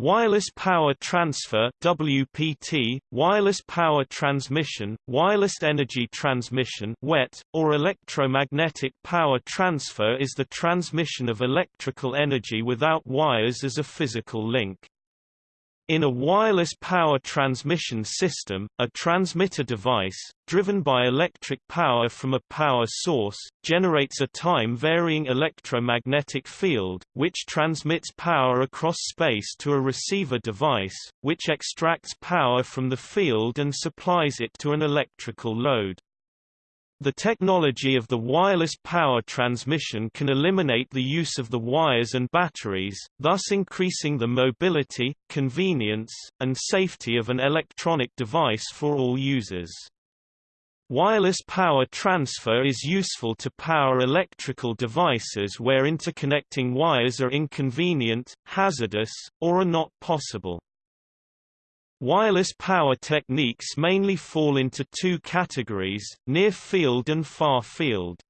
Wireless power transfer WPT, wireless power transmission, wireless energy transmission WET, or electromagnetic power transfer is the transmission of electrical energy without wires as a physical link. In a wireless power transmission system, a transmitter device, driven by electric power from a power source, generates a time-varying electromagnetic field, which transmits power across space to a receiver device, which extracts power from the field and supplies it to an electrical load. The technology of the wireless power transmission can eliminate the use of the wires and batteries, thus increasing the mobility, convenience, and safety of an electronic device for all users. Wireless power transfer is useful to power electrical devices where interconnecting wires are inconvenient, hazardous, or are not possible. Wireless power techniques mainly fall into two categories, near-field and far-field.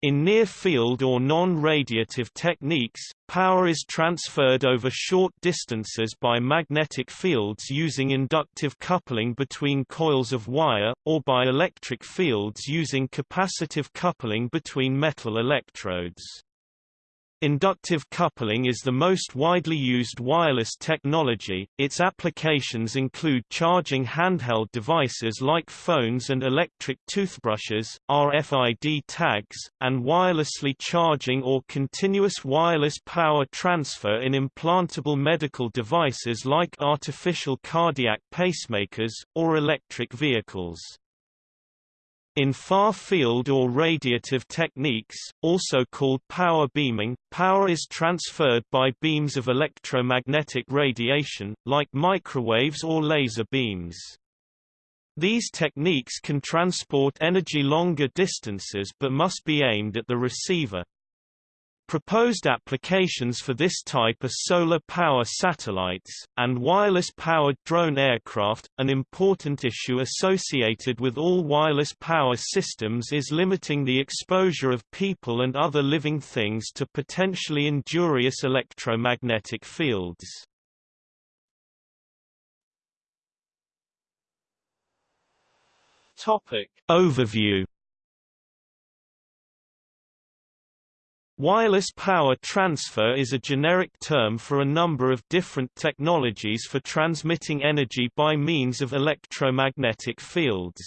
In near-field or non-radiative techniques, power is transferred over short distances by magnetic fields using inductive coupling between coils of wire, or by electric fields using capacitive coupling between metal electrodes. Inductive coupling is the most widely used wireless technology. Its applications include charging handheld devices like phones and electric toothbrushes, RFID tags, and wirelessly charging or continuous wireless power transfer in implantable medical devices like artificial cardiac pacemakers, or electric vehicles. In far-field or radiative techniques, also called power beaming, power is transferred by beams of electromagnetic radiation, like microwaves or laser beams. These techniques can transport energy longer distances but must be aimed at the receiver, Proposed applications for this type are solar power satellites, and wireless-powered drone aircraft. An important issue associated with all wireless power systems is limiting the exposure of people and other living things to potentially injurious electromagnetic fields. Topic. Overview Wireless power transfer is a generic term for a number of different technologies for transmitting energy by means of electromagnetic fields.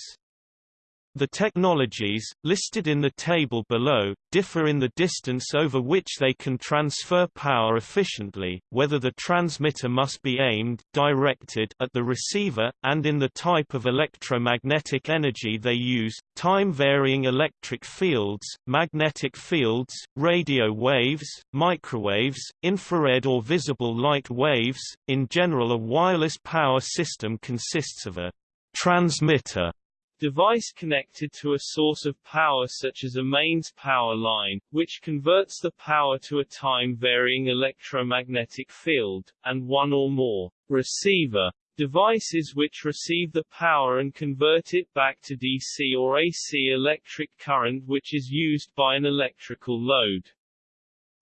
The technologies, listed in the table below, differ in the distance over which they can transfer power efficiently, whether the transmitter must be aimed directed at the receiver, and in the type of electromagnetic energy they use, time-varying electric fields, magnetic fields, radio waves, microwaves, infrared or visible light waves. In general a wireless power system consists of a transmitter Device connected to a source of power such as a mains power line, which converts the power to a time-varying electromagnetic field, and one or more receiver devices which receive the power and convert it back to DC or AC electric current which is used by an electrical load.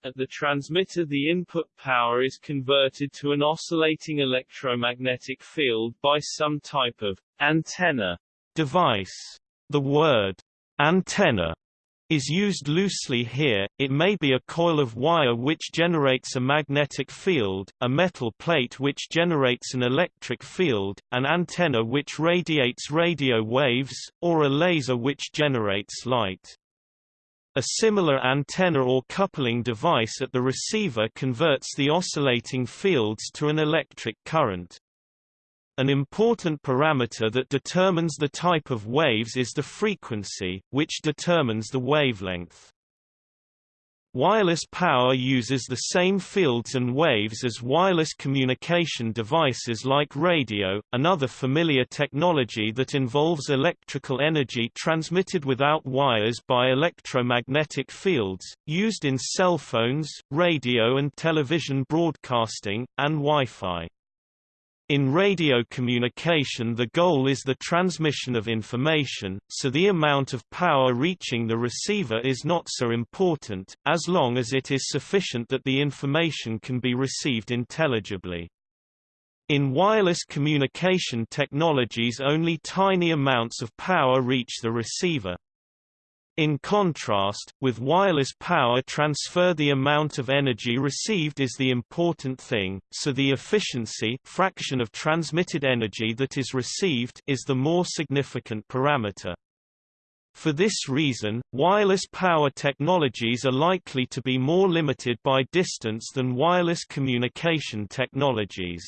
At the transmitter the input power is converted to an oscillating electromagnetic field by some type of antenna device. The word antenna is used loosely here, it may be a coil of wire which generates a magnetic field, a metal plate which generates an electric field, an antenna which radiates radio waves, or a laser which generates light. A similar antenna or coupling device at the receiver converts the oscillating fields to an electric current. An important parameter that determines the type of waves is the frequency, which determines the wavelength. Wireless power uses the same fields and waves as wireless communication devices like radio, another familiar technology that involves electrical energy transmitted without wires by electromagnetic fields, used in cell phones, radio and television broadcasting, and Wi-Fi. In radio communication the goal is the transmission of information, so the amount of power reaching the receiver is not so important, as long as it is sufficient that the information can be received intelligibly. In wireless communication technologies only tiny amounts of power reach the receiver. In contrast, with wireless power transfer the amount of energy received is the important thing, so the efficiency fraction of transmitted energy that is received is the more significant parameter. For this reason, wireless power technologies are likely to be more limited by distance than wireless communication technologies.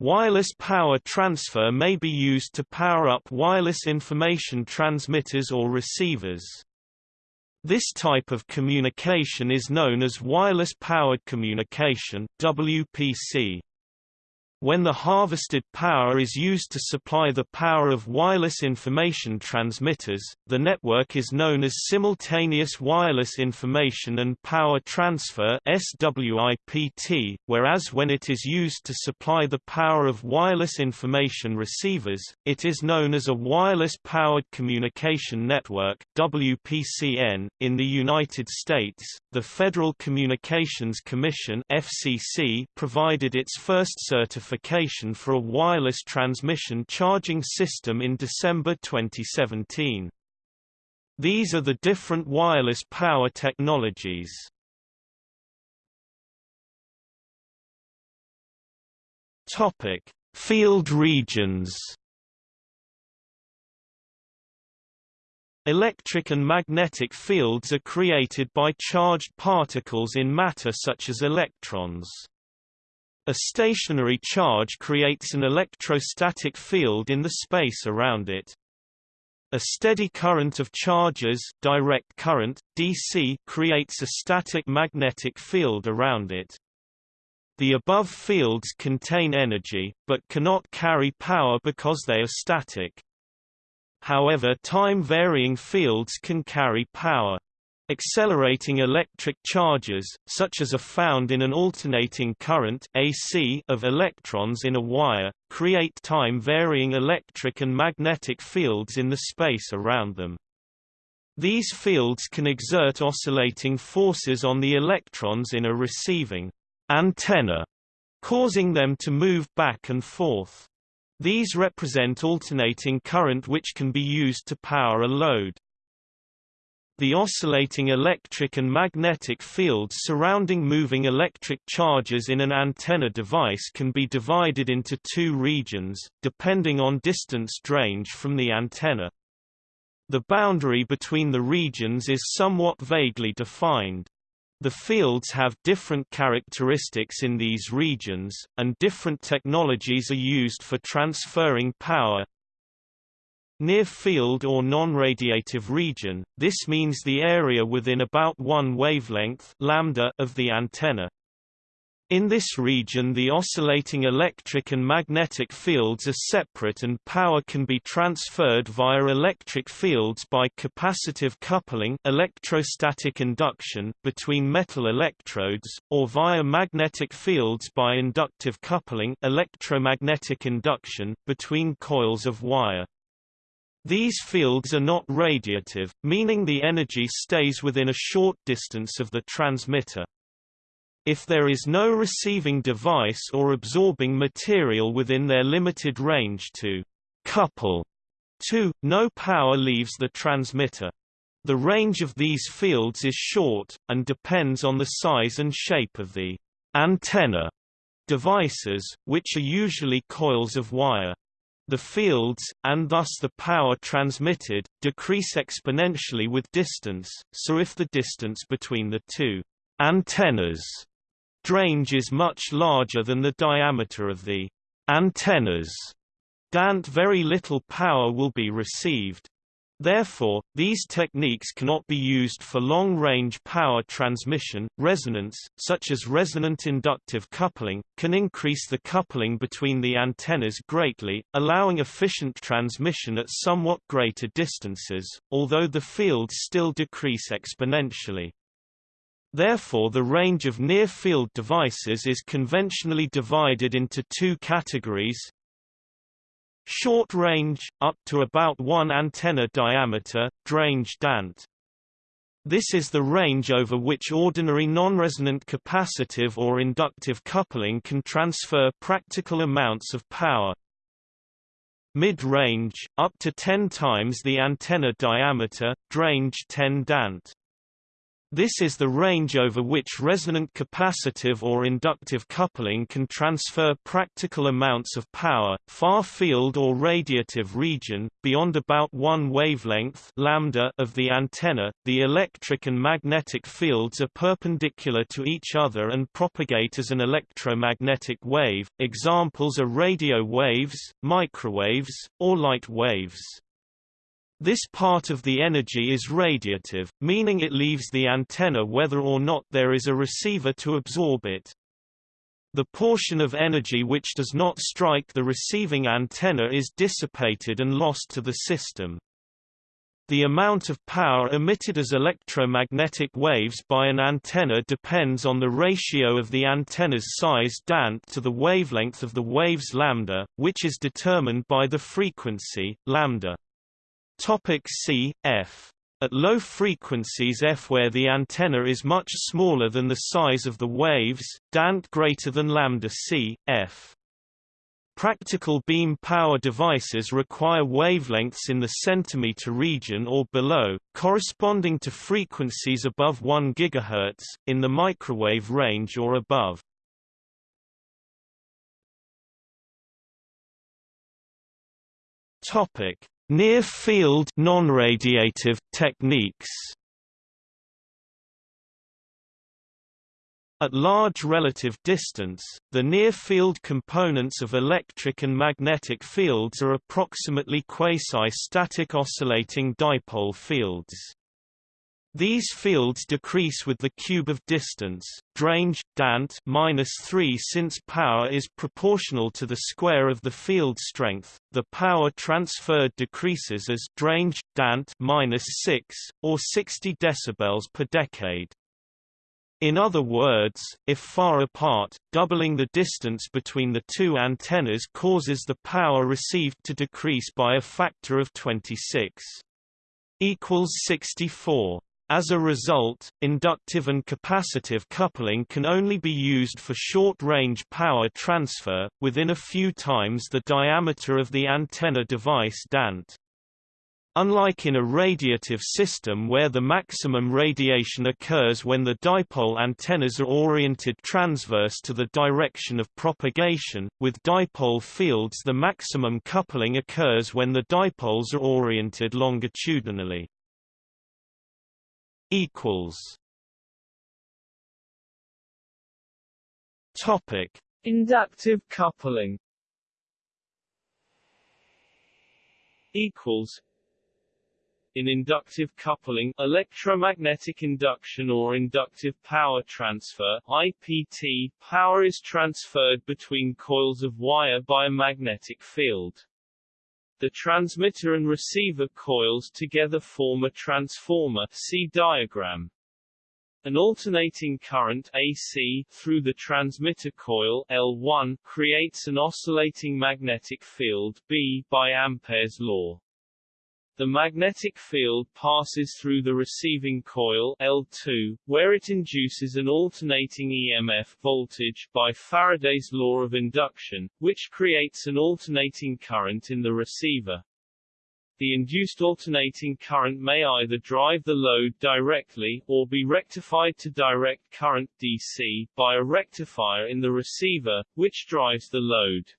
Wireless power transfer may be used to power up wireless information transmitters or receivers. This type of communication is known as wireless powered communication WPC. When the harvested power is used to supply the power of wireless information transmitters, the network is known as Simultaneous Wireless Information and Power Transfer SWIPT, whereas when it is used to supply the power of wireless information receivers, it is known as a Wireless Powered Communication Network WPCN. .In the United States, the Federal Communications Commission FCC provided its first certification certification for a wireless transmission charging system in December 2017. These are the different wireless power technologies. Topic: Field regions. Electric and magnetic fields are created by charged particles in matter such as electrons. A stationary charge creates an electrostatic field in the space around it. A steady current of charges direct current, DC, creates a static magnetic field around it. The above fields contain energy, but cannot carry power because they are static. However time-varying fields can carry power. Accelerating electric charges, such as are found in an alternating current AC of electrons in a wire, create time-varying electric and magnetic fields in the space around them. These fields can exert oscillating forces on the electrons in a receiving antenna, causing them to move back and forth. These represent alternating current which can be used to power a load. The oscillating electric and magnetic fields surrounding moving electric charges in an antenna device can be divided into two regions, depending on distance range from the antenna. The boundary between the regions is somewhat vaguely defined. The fields have different characteristics in these regions, and different technologies are used for transferring power, Near field or non-radiative region, this means the area within about one wavelength lambda of the antenna. In this region the oscillating electric and magnetic fields are separate and power can be transferred via electric fields by capacitive coupling electrostatic induction between metal electrodes, or via magnetic fields by inductive coupling electromagnetic induction between coils of wire. These fields are not radiative, meaning the energy stays within a short distance of the transmitter. If there is no receiving device or absorbing material within their limited range to couple to, no power leaves the transmitter. The range of these fields is short, and depends on the size and shape of the antenna devices, which are usually coils of wire. The fields, and thus the power transmitted, decrease exponentially with distance, so if the distance between the two antennas range is much larger than the diameter of the antennas, DANT very little power will be received. Therefore, these techniques cannot be used for long-range power transmission. Resonance, such as resonant inductive coupling, can increase the coupling between the antennas greatly, allowing efficient transmission at somewhat greater distances, although the fields still decrease exponentially. Therefore the range of near-field devices is conventionally divided into two categories, Short range, up to about 1 antenna diameter, drange DANT. This is the range over which ordinary non-resonant capacitive or inductive coupling can transfer practical amounts of power. Mid-range, up to 10 times the antenna diameter, drange 10 dant. This is the range over which resonant capacitive or inductive coupling can transfer practical amounts of power, far field or radiative region, beyond about one wavelength lambda of the antenna. The electric and magnetic fields are perpendicular to each other and propagate as an electromagnetic wave. Examples are radio waves, microwaves, or light waves. This part of the energy is radiative, meaning it leaves the antenna whether or not there is a receiver to absorb it. The portion of energy which does not strike the receiving antenna is dissipated and lost to the system. The amount of power emitted as electromagnetic waves by an antenna depends on the ratio of the antenna's size dant to the wavelength of the wave's lambda, which is determined by the frequency, lambda. Topic C, F. At low frequencies f where the antenna is much smaller than the size of the waves, dant greater than lambda c, f. Practical beam power devices require wavelengths in the centimeter region or below, corresponding to frequencies above 1 GHz, in the microwave range or above. Topic: Near-field non-radiative techniques At large relative distance, the near-field components of electric and magnetic fields are approximately quasi-static oscillating dipole fields. These fields decrease with the cube of distance, drange, dant minus 3 since power is proportional to the square of the field strength, the power transferred decreases as drange, dant minus 6, or 60 decibels per decade. In other words, if far apart, doubling the distance between the two antennas causes the power received to decrease by a factor of 26 equals 64. As a result, inductive and capacitive coupling can only be used for short-range power transfer, within a few times the diameter of the antenna device DANT. Unlike in a radiative system where the maximum radiation occurs when the dipole antennas are oriented transverse to the direction of propagation, with dipole fields the maximum coupling occurs when the dipoles are oriented longitudinally equals. Topic: Inductive coupling. Equals. In inductive coupling electromagnetic induction or inductive power transfer IPT power is transferred between coils of wire by a magnetic field the transmitter and receiver coils together form a transformer see diagram. An alternating current AC through the transmitter coil L1 creates an oscillating magnetic field B by Ampere's law. The magnetic field passes through the receiving coil L2, where it induces an alternating EMF voltage by Faraday's law of induction, which creates an alternating current in the receiver. The induced alternating current may either drive the load directly, or be rectified to direct current DC, by a rectifier in the receiver, which drives the load.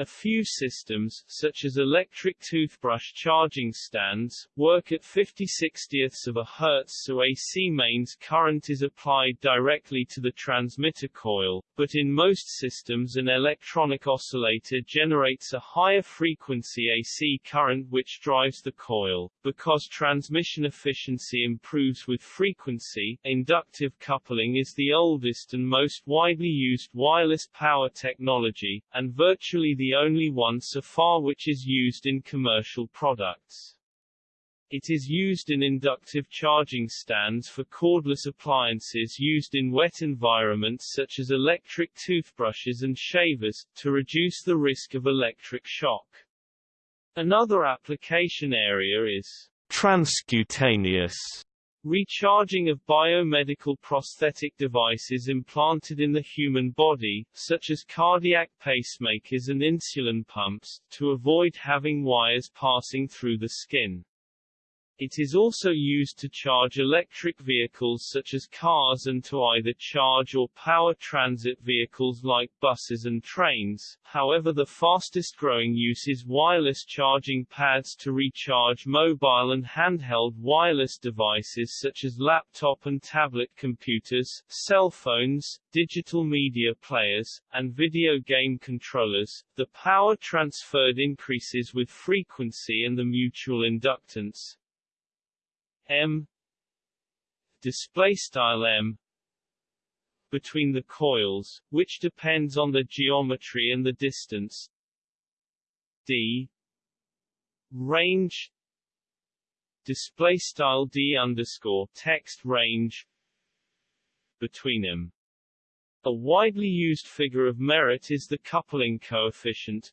A few systems, such as electric toothbrush charging stands, work at 50 60ths of a hertz so AC mains current is applied directly to the transmitter coil, but in most systems an electronic oscillator generates a higher frequency AC current which drives the coil. Because transmission efficiency improves with frequency, inductive coupling is the oldest and most widely used wireless power technology, and virtually the the only one so far which is used in commercial products. It is used in inductive charging stands for cordless appliances used in wet environments such as electric toothbrushes and shavers, to reduce the risk of electric shock. Another application area is transcutaneous Recharging of biomedical prosthetic devices implanted in the human body, such as cardiac pacemakers and insulin pumps, to avoid having wires passing through the skin. It is also used to charge electric vehicles such as cars and to either charge or power transit vehicles like buses and trains. However, the fastest growing use is wireless charging pads to recharge mobile and handheld wireless devices such as laptop and tablet computers, cell phones, digital media players, and video game controllers. The power transferred increases with frequency and the mutual inductance, m. Display style m. Between the coils, which depends on the geometry and the distance. D. Range. Display style d underscore text range. Between them. A widely used figure of merit is the coupling coefficient.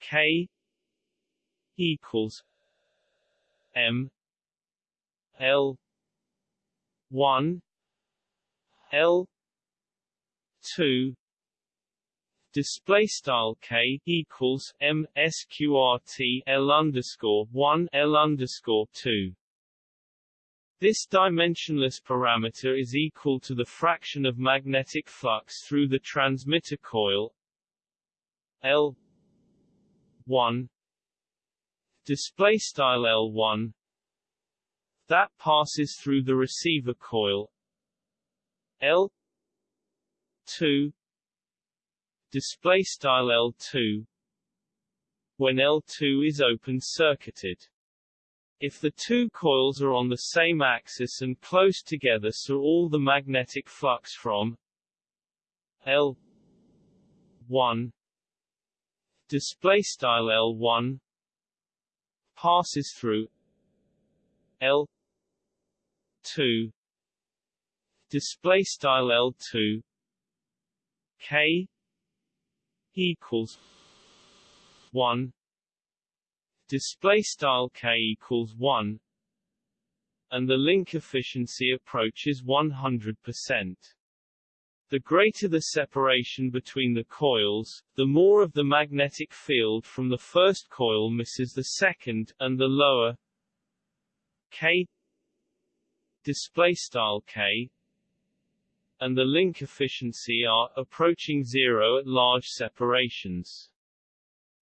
K. Equals m L one L two display style k equals m sqrt l underscore one l underscore two. This dimensionless parameter is equal to the fraction of magnetic flux through the transmitter coil L one display style L one that passes through the receiver coil. L 2 display style L2 when L2 is open circuited. If the two coils are on the same axis and close together so all the magnetic flux from L 1 display style L1 passes through L 2 display style L2 K equals 1 display style K equals 1 and the link efficiency approaches 100%. The greater the separation between the coils, the more of the magnetic field from the first coil misses the second, and the lower K display style k and the link efficiency are approaching zero at large separations.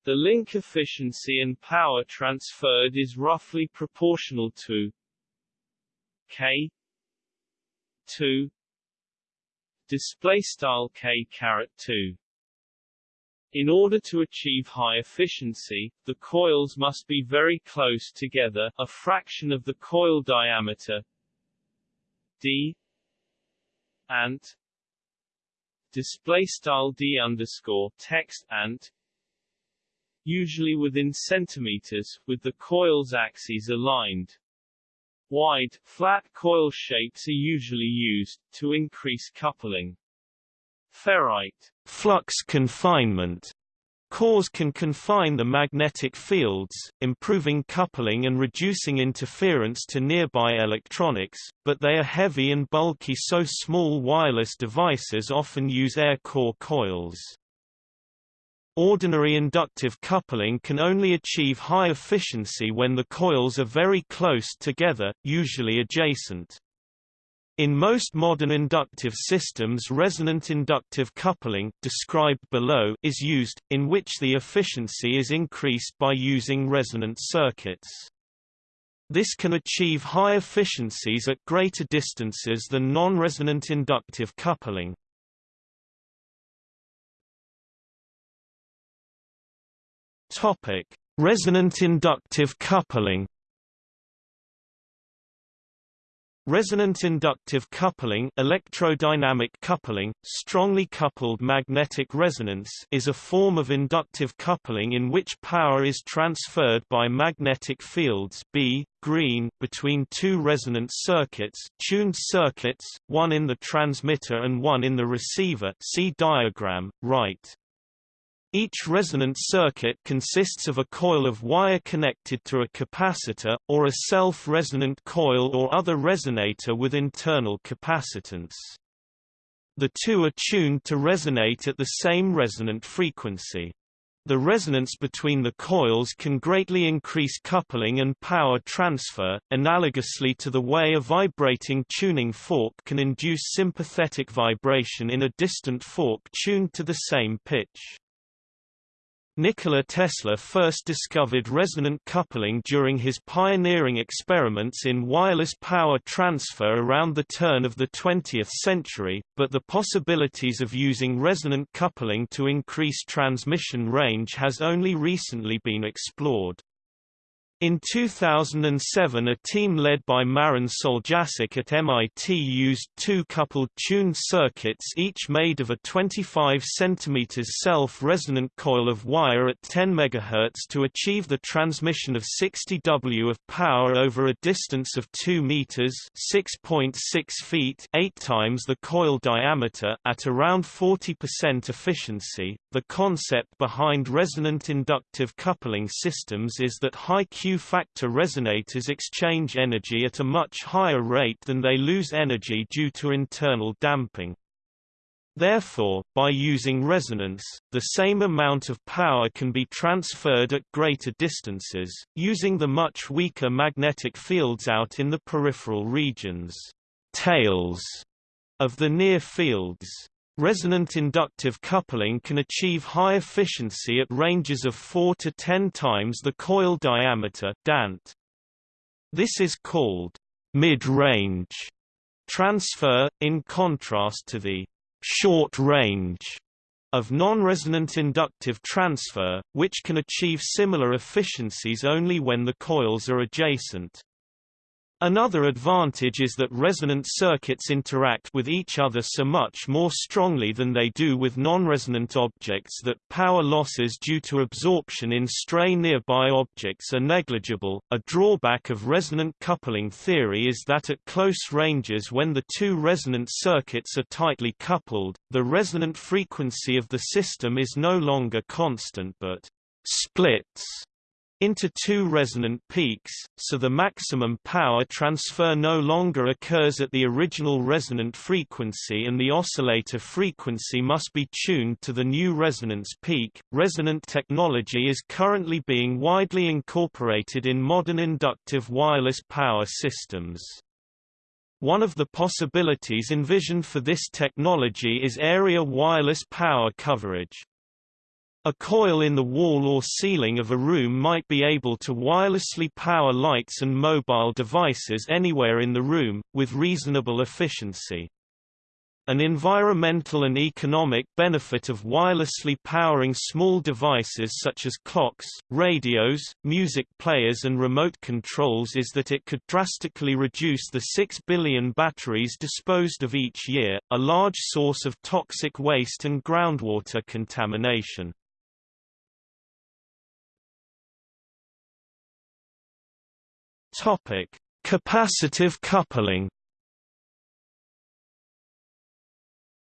The link efficiency and power transferred is roughly proportional to k 2 display style k 2 in order to achieve high efficiency, the coils must be very close together, a fraction of the coil diameter d ant display style d underscore text ant usually within centimeters, with the coil's axes aligned. Wide, flat coil shapes are usually used, to increase coupling. Ferrite flux confinement Cores can confine the magnetic fields, improving coupling and reducing interference to nearby electronics, but they are heavy and bulky so small wireless devices often use air core coils. Ordinary inductive coupling can only achieve high efficiency when the coils are very close together, usually adjacent. In most modern inductive systems resonant inductive coupling described below is used, in which the efficiency is increased by using resonant circuits. This can achieve high efficiencies at greater distances than non-resonant inductive coupling. Resonant inductive coupling Resonant inductive coupling electrodynamic coupling, strongly coupled magnetic resonance is a form of inductive coupling in which power is transferred by magnetic fields B, green between two resonant circuits tuned circuits, one in the transmitter and one in the receiver see diagram, right. Each resonant circuit consists of a coil of wire connected to a capacitor, or a self-resonant coil or other resonator with internal capacitance. The two are tuned to resonate at the same resonant frequency. The resonance between the coils can greatly increase coupling and power transfer, analogously to the way a vibrating tuning fork can induce sympathetic vibration in a distant fork tuned to the same pitch. Nikola Tesla first discovered resonant coupling during his pioneering experiments in wireless power transfer around the turn of the 20th century, but the possibilities of using resonant coupling to increase transmission range has only recently been explored. In 2007 a team led by Marin Soljačić at MIT used two coupled tuned circuits each made of a 25 cm self-resonant coil of wire at 10 MHz to achieve the transmission of 60 W of power over a distance of 2 meters (6.6 feet) 8 times the coil diameter at around 40% efficiency. The concept behind resonant inductive coupling systems is that high Q Q-factor resonators exchange energy at a much higher rate than they lose energy due to internal damping. Therefore, by using resonance, the same amount of power can be transferred at greater distances, using the much weaker magnetic fields out in the peripheral regions tails of the near fields. Resonant inductive coupling can achieve high efficiency at ranges of 4 to 10 times the coil diameter DANT. This is called mid-range transfer, in contrast to the short range of non-resonant inductive transfer, which can achieve similar efficiencies only when the coils are adjacent. Another advantage is that resonant circuits interact with each other so much more strongly than they do with non-resonant objects that power losses due to absorption in stray nearby objects are negligible. A drawback of resonant coupling theory is that at close ranges when the two resonant circuits are tightly coupled, the resonant frequency of the system is no longer constant but splits into two resonant peaks, so the maximum power transfer no longer occurs at the original resonant frequency and the oscillator frequency must be tuned to the new resonance peak. Resonant technology is currently being widely incorporated in modern inductive wireless power systems. One of the possibilities envisioned for this technology is area wireless power coverage. A coil in the wall or ceiling of a room might be able to wirelessly power lights and mobile devices anywhere in the room, with reasonable efficiency. An environmental and economic benefit of wirelessly powering small devices such as clocks, radios, music players and remote controls is that it could drastically reduce the 6 billion batteries disposed of each year, a large source of toxic waste and groundwater contamination. Topic: Capacitive coupling.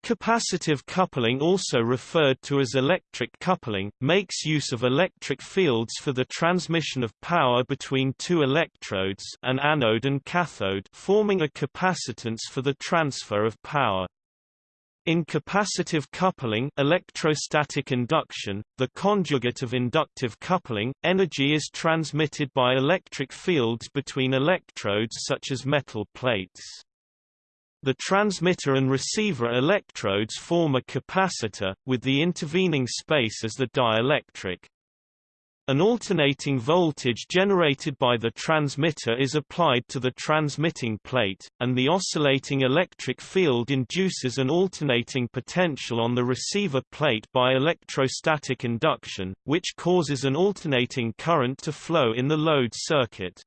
Capacitive coupling also referred to as electric coupling, makes use of electric fields for the transmission of power between two electrodes an anode and cathode forming a capacitance for the transfer of power. In capacitive coupling electrostatic induction, the conjugate of inductive coupling, energy is transmitted by electric fields between electrodes such as metal plates. The transmitter and receiver electrodes form a capacitor, with the intervening space as the dielectric. An alternating voltage generated by the transmitter is applied to the transmitting plate, and the oscillating electric field induces an alternating potential on the receiver plate by electrostatic induction, which causes an alternating current to flow in the load circuit.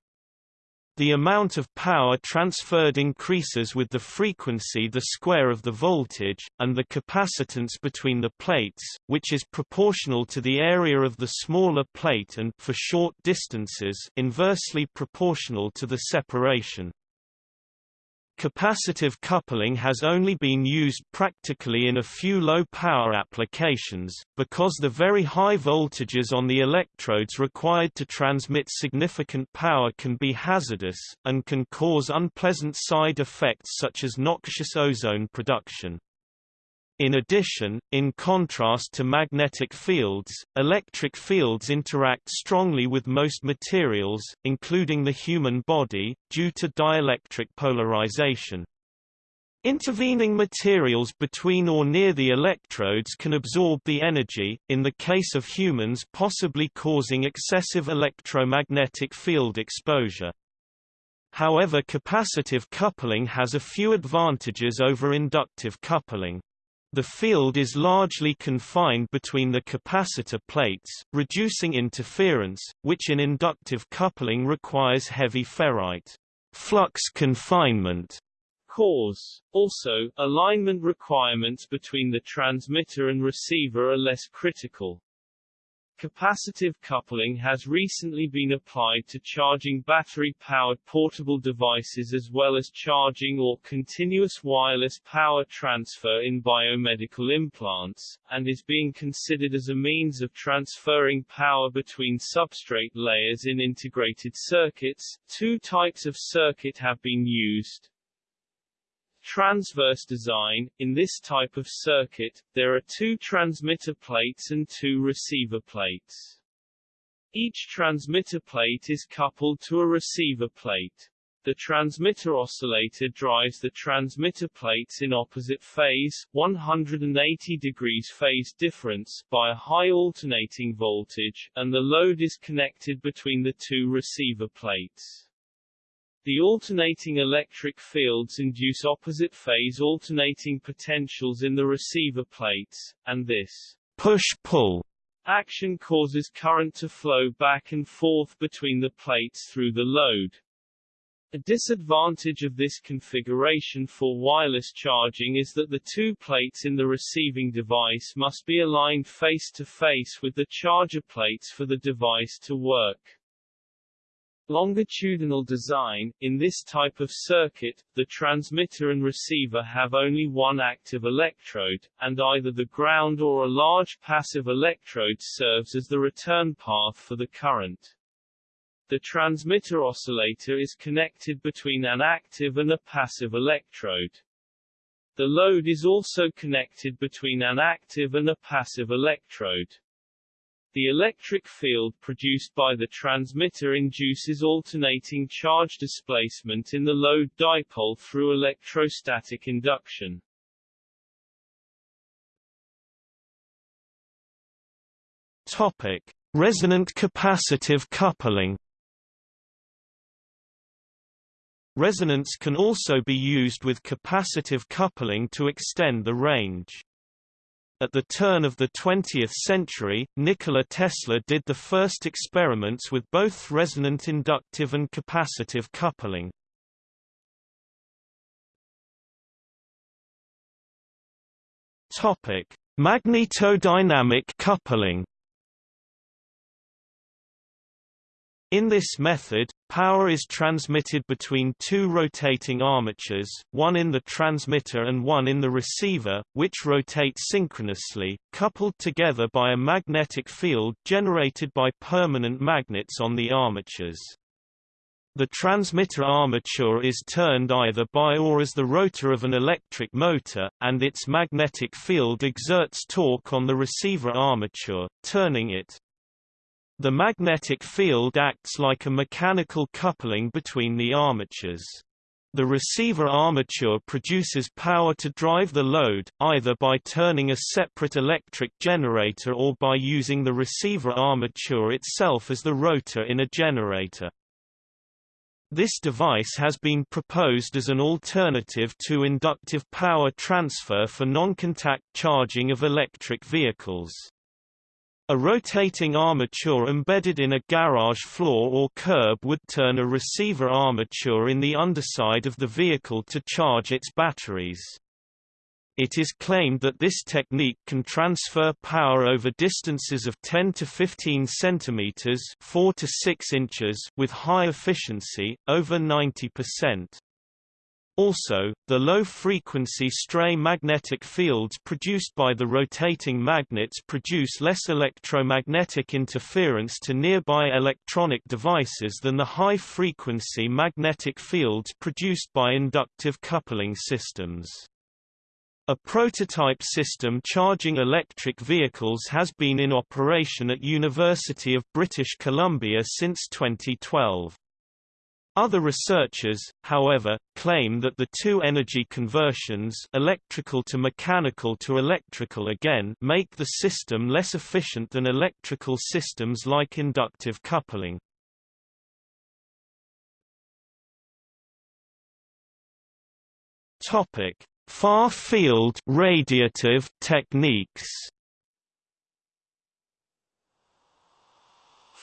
The amount of power transferred increases with the frequency the square of the voltage, and the capacitance between the plates, which is proportional to the area of the smaller plate and for short distances inversely proportional to the separation. Capacitive coupling has only been used practically in a few low-power applications, because the very high voltages on the electrodes required to transmit significant power can be hazardous, and can cause unpleasant side effects such as noxious ozone production. In addition, in contrast to magnetic fields, electric fields interact strongly with most materials, including the human body, due to dielectric polarization. Intervening materials between or near the electrodes can absorb the energy, in the case of humans possibly causing excessive electromagnetic field exposure. However capacitive coupling has a few advantages over inductive coupling. The field is largely confined between the capacitor plates, reducing interference, which in inductive coupling requires heavy ferrite flux confinement. Cause. Also, alignment requirements between the transmitter and receiver are less critical. Capacitive coupling has recently been applied to charging battery-powered portable devices as well as charging or continuous wireless power transfer in biomedical implants, and is being considered as a means of transferring power between substrate layers in integrated circuits. Two types of circuit have been used. Transverse design – In this type of circuit, there are two transmitter plates and two receiver plates. Each transmitter plate is coupled to a receiver plate. The transmitter oscillator drives the transmitter plates in opposite phase 180 degrees phase difference by a high alternating voltage, and the load is connected between the two receiver plates. The alternating electric fields induce opposite phase alternating potentials in the receiver plates, and this push-pull action causes current to flow back and forth between the plates through the load. A disadvantage of this configuration for wireless charging is that the two plates in the receiving device must be aligned face-to-face -face with the charger plates for the device to work. Longitudinal design – In this type of circuit, the transmitter and receiver have only one active electrode, and either the ground or a large passive electrode serves as the return path for the current. The transmitter oscillator is connected between an active and a passive electrode. The load is also connected between an active and a passive electrode. The electric field produced by the transmitter induces alternating charge displacement in the load dipole through electrostatic induction. Topic: Resonant capacitive coupling. Resonance can also be used with capacitive coupling to extend the range. At the turn of the 20th century, Nikola Tesla did the first experiments with both resonant inductive and capacitive coupling. Topic: Magnetodynamic coupling In this method, power is transmitted between two rotating armatures, one in the transmitter and one in the receiver, which rotate synchronously, coupled together by a magnetic field generated by permanent magnets on the armatures. The transmitter armature is turned either by or as the rotor of an electric motor, and its magnetic field exerts torque on the receiver armature, turning it. The magnetic field acts like a mechanical coupling between the armatures. The receiver armature produces power to drive the load, either by turning a separate electric generator or by using the receiver armature itself as the rotor in a generator. This device has been proposed as an alternative to inductive power transfer for non-contact charging of electric vehicles. A rotating armature embedded in a garage floor or curb would turn a receiver armature in the underside of the vehicle to charge its batteries. It is claimed that this technique can transfer power over distances of 10 to 15 centimeters, 4 to 6 inches with high efficiency, over 90%. Also, the low-frequency stray magnetic fields produced by the rotating magnets produce less electromagnetic interference to nearby electronic devices than the high-frequency magnetic fields produced by inductive coupling systems. A prototype system charging electric vehicles has been in operation at University of British Columbia since 2012. Other researchers, however, claim that the two energy conversions electrical to mechanical to electrical again make the system less efficient than electrical systems like inductive coupling. Topic: Far-field radiative techniques.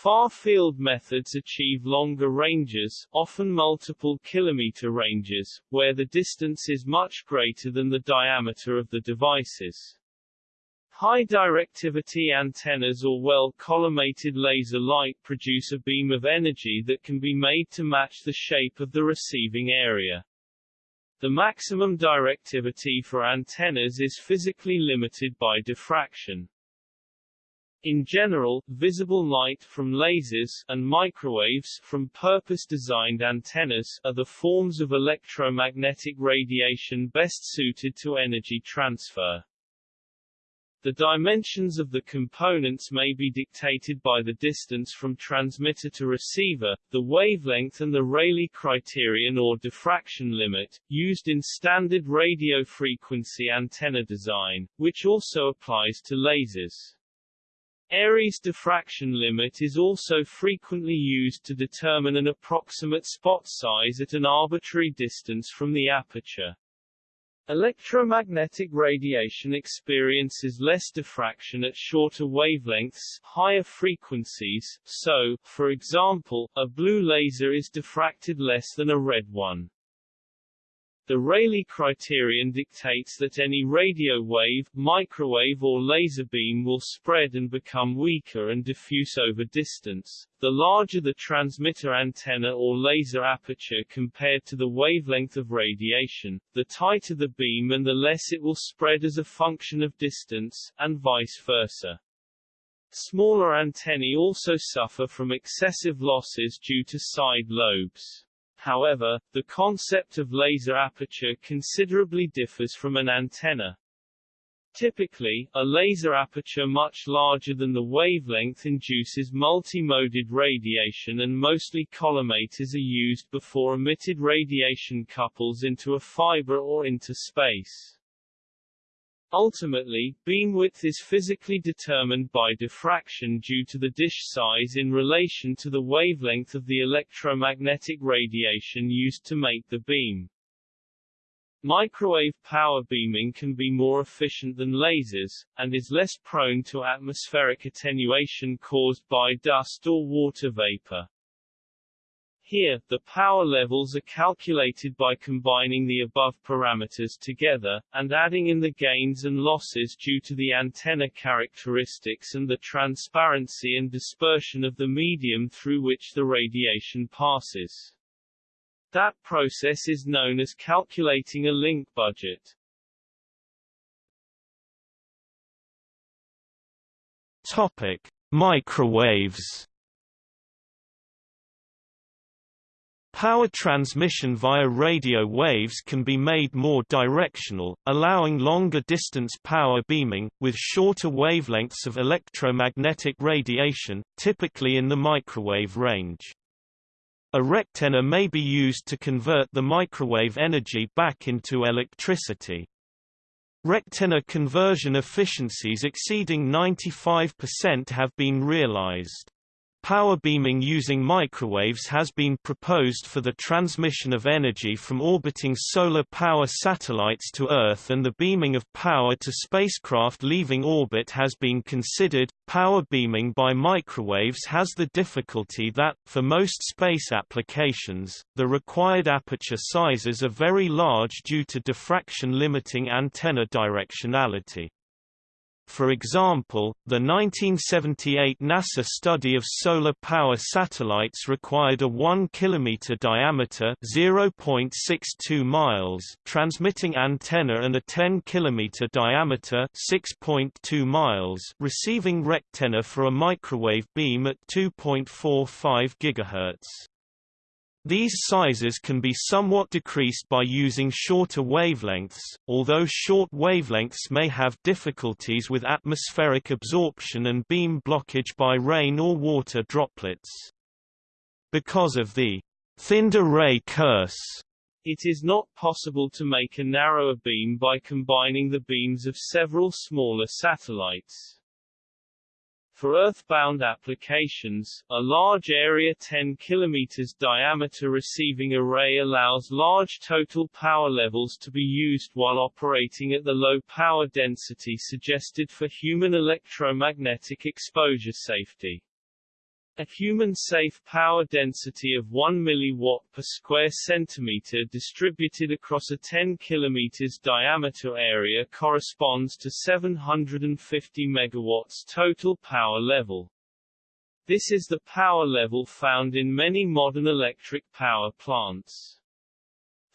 Far-field methods achieve longer ranges, often multiple kilometer ranges, where the distance is much greater than the diameter of the devices. High directivity antennas or well-collimated laser light produce a beam of energy that can be made to match the shape of the receiving area. The maximum directivity for antennas is physically limited by diffraction. In general, visible light from lasers and microwaves from purpose-designed antennas are the forms of electromagnetic radiation best suited to energy transfer. The dimensions of the components may be dictated by the distance from transmitter to receiver, the wavelength and the Rayleigh criterion or diffraction limit, used in standard radio frequency antenna design, which also applies to lasers. Airy's diffraction limit is also frequently used to determine an approximate spot size at an arbitrary distance from the aperture. Electromagnetic radiation experiences less diffraction at shorter wavelengths, higher frequencies, so, for example, a blue laser is diffracted less than a red one. The Rayleigh criterion dictates that any radio wave, microwave or laser beam will spread and become weaker and diffuse over distance. The larger the transmitter antenna or laser aperture compared to the wavelength of radiation, the tighter the beam and the less it will spread as a function of distance, and vice versa. Smaller antennae also suffer from excessive losses due to side lobes. However, the concept of laser aperture considerably differs from an antenna. Typically, a laser aperture much larger than the wavelength induces multi-moded radiation and mostly collimators are used before emitted radiation couples into a fiber or into space. Ultimately, beam width is physically determined by diffraction due to the dish size in relation to the wavelength of the electromagnetic radiation used to make the beam. Microwave power beaming can be more efficient than lasers, and is less prone to atmospheric attenuation caused by dust or water vapor. Here, the power levels are calculated by combining the above parameters together, and adding in the gains and losses due to the antenna characteristics and the transparency and dispersion of the medium through which the radiation passes. That process is known as calculating a link budget. Topic: Microwaves Power transmission via radio waves can be made more directional, allowing longer distance power beaming, with shorter wavelengths of electromagnetic radiation, typically in the microwave range. A rectenna may be used to convert the microwave energy back into electricity. Rectenna conversion efficiencies exceeding 95% have been realized. Power beaming using microwaves has been proposed for the transmission of energy from orbiting solar power satellites to Earth and the beaming of power to spacecraft leaving orbit has been considered. Power beaming by microwaves has the difficulty that, for most space applications, the required aperture sizes are very large due to diffraction limiting antenna directionality. For example, the 1978 NASA study of solar power satellites required a 1 km diameter (0.62 miles) transmitting antenna and a 10 km diameter (6.2 miles) receiving rectenna for a microwave beam at 2.45 GHz. These sizes can be somewhat decreased by using shorter wavelengths, although short wavelengths may have difficulties with atmospheric absorption and beam blockage by rain or water droplets. Because of the thinned array curse, it is not possible to make a narrower beam by combining the beams of several smaller satellites. For earthbound applications, a large area 10 km diameter receiving array allows large total power levels to be used while operating at the low power density suggested for human electromagnetic exposure safety. A human-safe power density of 1 mW per square centimeter distributed across a 10 km diameter area corresponds to 750 MW total power level. This is the power level found in many modern electric power plants.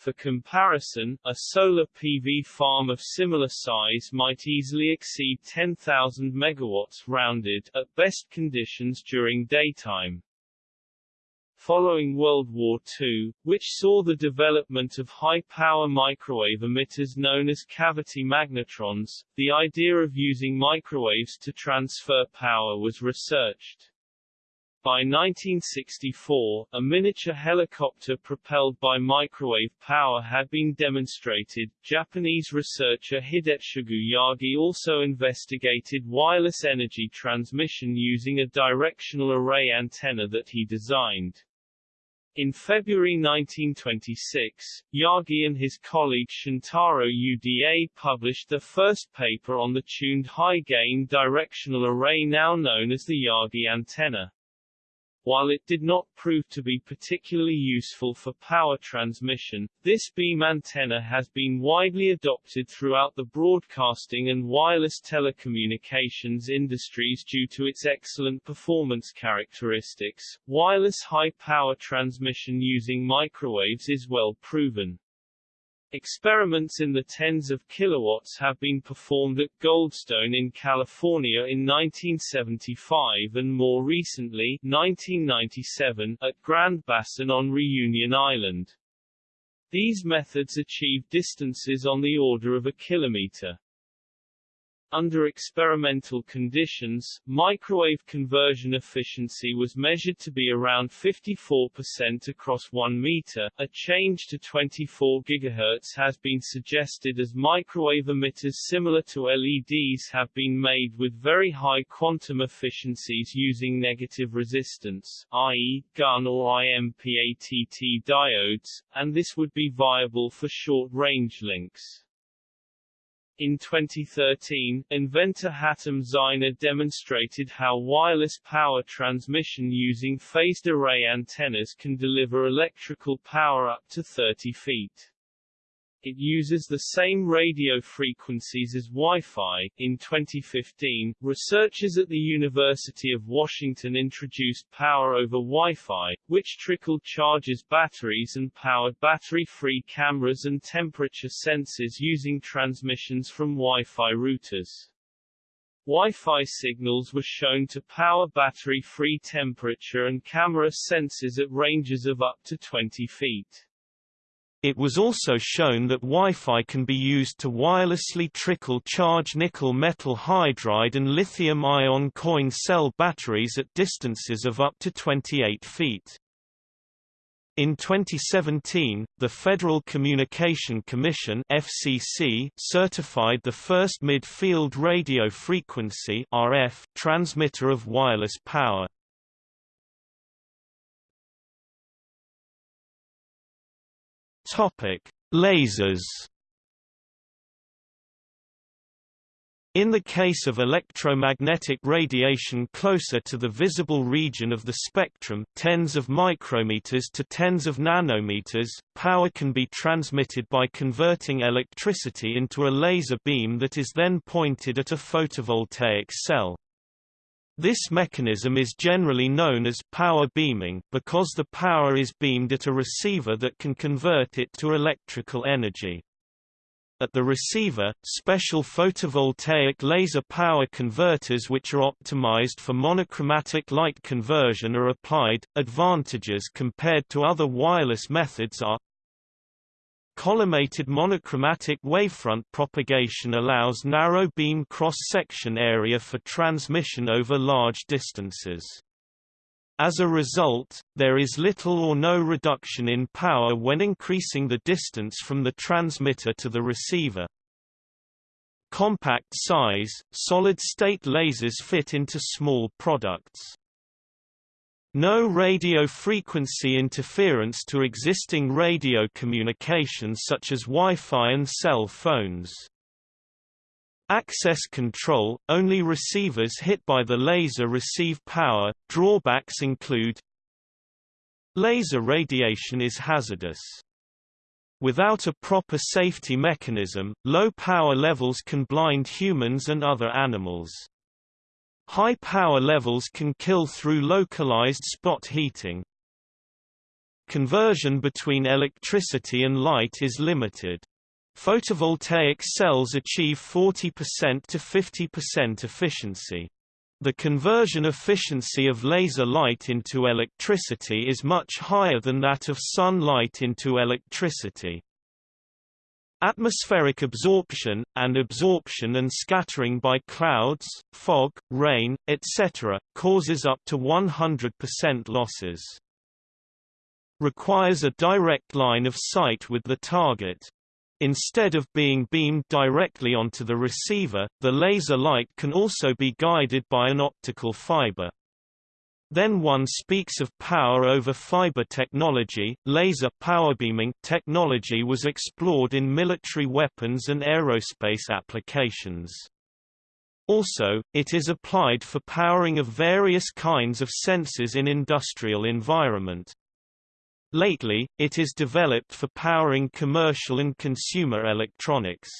For comparison, a solar PV farm of similar size might easily exceed 10,000 megawatts rounded at best conditions during daytime. Following World War II, which saw the development of high-power microwave emitters known as cavity magnetrons, the idea of using microwaves to transfer power was researched. By 1964, a miniature helicopter propelled by microwave power had been demonstrated. Japanese researcher Hidetsugu Yagi also investigated wireless energy transmission using a directional array antenna that he designed. In February 1926, Yagi and his colleague Shintaro Uda published the first paper on the tuned high-gain directional array now known as the Yagi antenna. While it did not prove to be particularly useful for power transmission, this beam antenna has been widely adopted throughout the broadcasting and wireless telecommunications industries due to its excellent performance characteristics. Wireless high power transmission using microwaves is well proven. Experiments in the tens of kilowatts have been performed at Goldstone in California in 1975 and more recently 1997 at Grand Bassin on Reunion Island. These methods achieve distances on the order of a kilometer. Under experimental conditions, microwave conversion efficiency was measured to be around 54% across 1 meter. A change to 24 GHz has been suggested as microwave emitters similar to LEDs have been made with very high quantum efficiencies using negative resistance, i.e., Gunn or IMPATT diodes, and this would be viable for short-range links. In 2013, inventor Hatem Zeine demonstrated how wireless power transmission using phased array antennas can deliver electrical power up to 30 feet. It uses the same radio frequencies as Wi-Fi. In 2015, researchers at the University of Washington introduced power over Wi-Fi, which trickle charges batteries and powered battery-free cameras and temperature sensors using transmissions from Wi-Fi routers. Wi-Fi signals were shown to power battery-free temperature and camera sensors at ranges of up to 20 feet. It was also shown that Wi-Fi can be used to wirelessly trickle charge nickel metal hydride and lithium-ion coin cell batteries at distances of up to 28 feet. In 2017, the Federal Communication Commission FCC certified the first mid-field radio frequency RF transmitter of wireless power. Topic: Lasers. In the case of electromagnetic radiation closer to the visible region of the spectrum tens of micrometers to tens of nanometers, power can be transmitted by converting electricity into a laser beam that is then pointed at a photovoltaic cell. This mechanism is generally known as power beaming because the power is beamed at a receiver that can convert it to electrical energy. At the receiver, special photovoltaic laser power converters which are optimized for monochromatic light conversion are applied. Advantages compared to other wireless methods are Collimated monochromatic wavefront propagation allows narrow beam cross-section area for transmission over large distances. As a result, there is little or no reduction in power when increasing the distance from the transmitter to the receiver. Compact size, solid-state lasers fit into small products. No radio frequency interference to existing radio communications such as Wi-Fi and cell phones. Access control – Only receivers hit by the laser receive power. Drawbacks include Laser radiation is hazardous. Without a proper safety mechanism, low power levels can blind humans and other animals. High power levels can kill through localized spot heating. Conversion between electricity and light is limited. Photovoltaic cells achieve 40% to 50% efficiency. The conversion efficiency of laser light into electricity is much higher than that of sunlight into electricity. Atmospheric absorption, and absorption and scattering by clouds, fog, rain, etc., causes up to 100% losses. Requires a direct line of sight with the target. Instead of being beamed directly onto the receiver, the laser light can also be guided by an optical fiber. Then one speaks of power over fiber technology. Laser powerbeaming technology was explored in military weapons and aerospace applications. Also, it is applied for powering of various kinds of sensors in industrial environment. Lately, it is developed for powering commercial and consumer electronics.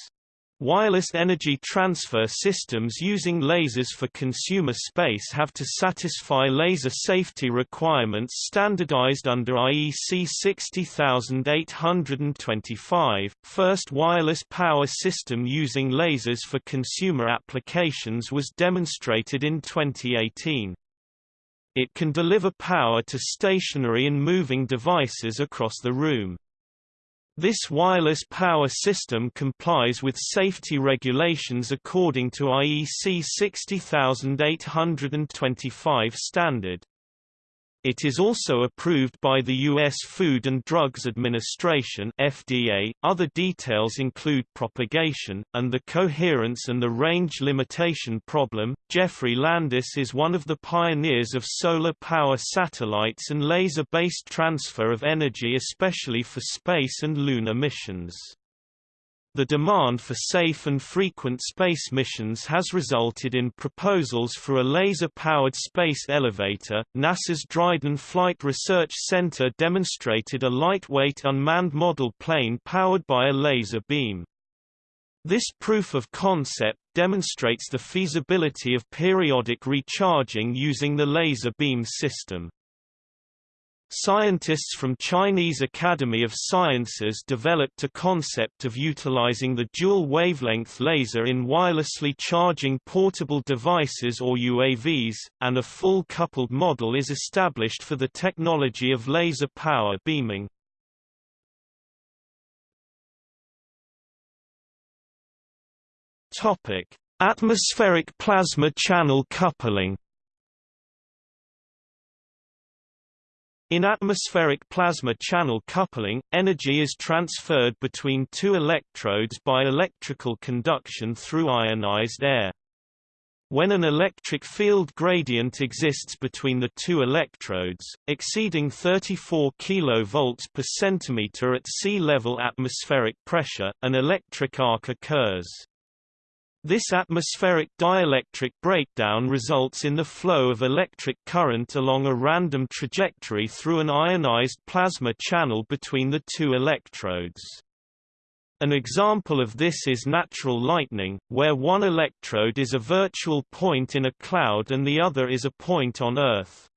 Wireless energy transfer systems using lasers for consumer space have to satisfy laser safety requirements standardized under IEC 60825. First wireless power system using lasers for consumer applications was demonstrated in 2018. It can deliver power to stationary and moving devices across the room. This wireless power system complies with safety regulations according to IEC 60825 standard. It is also approved by the U.S. Food and Drugs Administration (FDA). Other details include propagation and the coherence and the range limitation problem. Geoffrey Landis is one of the pioneers of solar power satellites and laser-based transfer of energy, especially for space and lunar missions. The demand for safe and frequent space missions has resulted in proposals for a laser-powered space elevator. NASA's Dryden Flight Research Center demonstrated a lightweight unmanned model plane powered by a laser beam. This proof of concept demonstrates the feasibility of periodic recharging using the laser beam system. Scientists from Chinese Academy of Sciences developed a concept of utilizing the dual wavelength laser in wirelessly charging portable devices or UAVs, and a full coupled model is established for the technology of laser power beaming. Atmospheric plasma channel coupling In atmospheric plasma channel coupling, energy is transferred between two electrodes by electrical conduction through ionized air. When an electric field gradient exists between the two electrodes, exceeding 34 kV per centimeter at sea level atmospheric pressure, an electric arc occurs. This atmospheric dielectric breakdown results in the flow of electric current along a random trajectory through an ionized plasma channel between the two electrodes. An example of this is natural lightning, where one electrode is a virtual point in a cloud and the other is a point on Earth.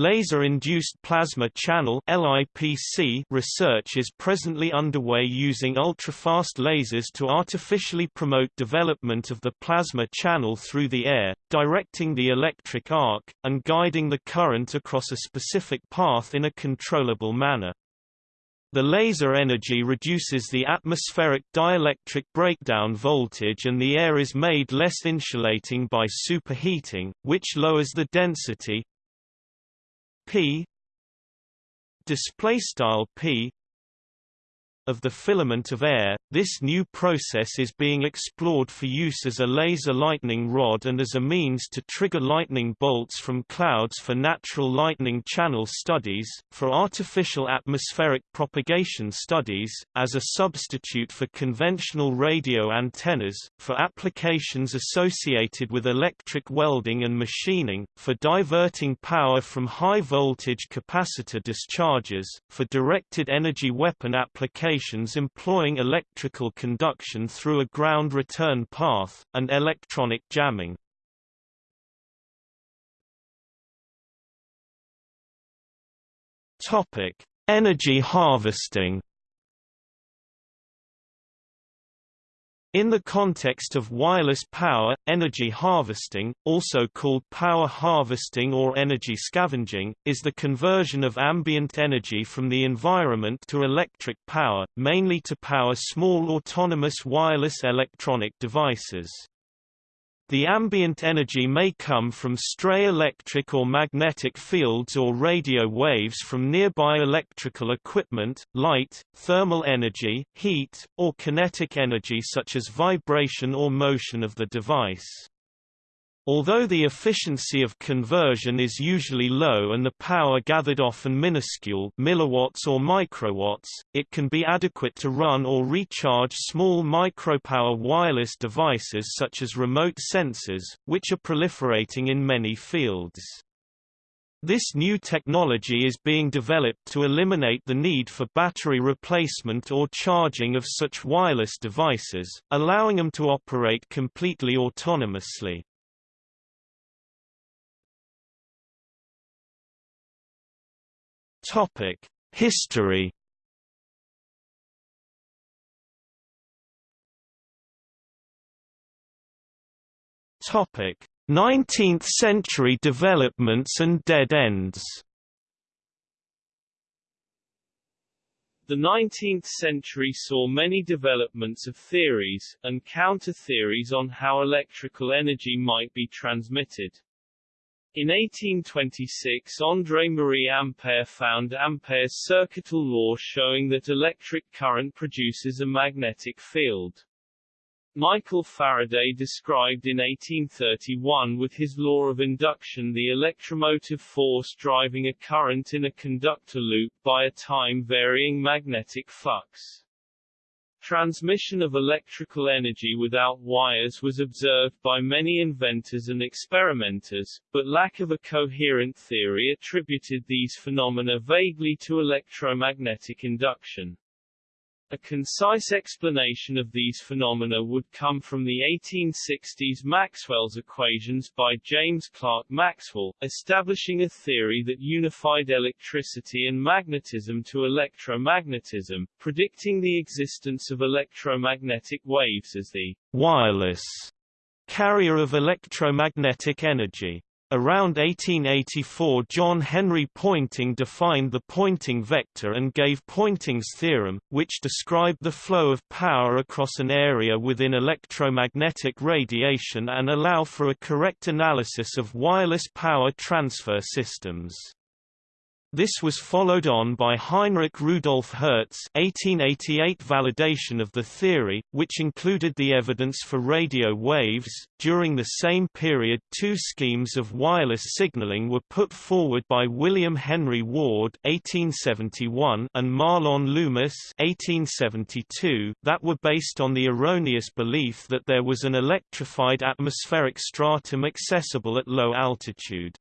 Laser-induced plasma channel (LIPC) research is presently underway using ultrafast lasers to artificially promote development of the plasma channel through the air, directing the electric arc and guiding the current across a specific path in a controllable manner. The laser energy reduces the atmospheric dielectric breakdown voltage and the air is made less insulating by superheating, which lowers the density p display style p of the filament of air. This new process is being explored for use as a laser lightning rod and as a means to trigger lightning bolts from clouds for natural lightning channel studies, for artificial atmospheric propagation studies, as a substitute for conventional radio antennas, for applications associated with electric welding and machining, for diverting power from high-voltage capacitor discharges, for directed energy weapon applications employing electrical conduction through a ground return path, and electronic jamming. Energy harvesting In the context of wireless power, energy harvesting, also called power harvesting or energy scavenging, is the conversion of ambient energy from the environment to electric power, mainly to power small autonomous wireless electronic devices. The ambient energy may come from stray electric or magnetic fields or radio waves from nearby electrical equipment, light, thermal energy, heat, or kinetic energy such as vibration or motion of the device. Although the efficiency of conversion is usually low and the power gathered often minuscule milliwatts or microwatts, it can be adequate to run or recharge small micropower wireless devices such as remote sensors, which are proliferating in many fields. This new technology is being developed to eliminate the need for battery replacement or charging of such wireless devices, allowing them to operate completely autonomously. History. Topic: 19th century developments and dead ends. The 19th century saw many developments of theories, and counter-theories on how electrical energy might be transmitted. In 1826 André-Marie Ampère found Ampere's circuital law showing that electric current produces a magnetic field. Michael Faraday described in 1831 with his law of induction the electromotive force driving a current in a conductor loop by a time-varying magnetic flux. Transmission of electrical energy without wires was observed by many inventors and experimenters, but lack of a coherent theory attributed these phenomena vaguely to electromagnetic induction. A concise explanation of these phenomena would come from the 1860s Maxwell's equations by James Clerk Maxwell, establishing a theory that unified electricity and magnetism to electromagnetism, predicting the existence of electromagnetic waves as the wireless carrier of electromagnetic energy. Around 1884 John Henry Poynting defined the Poynting vector and gave Poynting's theorem, which described the flow of power across an area within electromagnetic radiation and allow for a correct analysis of wireless power transfer systems. This was followed on by Heinrich Rudolf Hertz 1888 validation of the theory, which included the evidence for radio waves. During the same period two schemes of wireless signaling were put forward by William Henry Ward 1871 and Mahlon Loomis 1872 that were based on the erroneous belief that there was an electrified atmospheric stratum accessible at low altitude.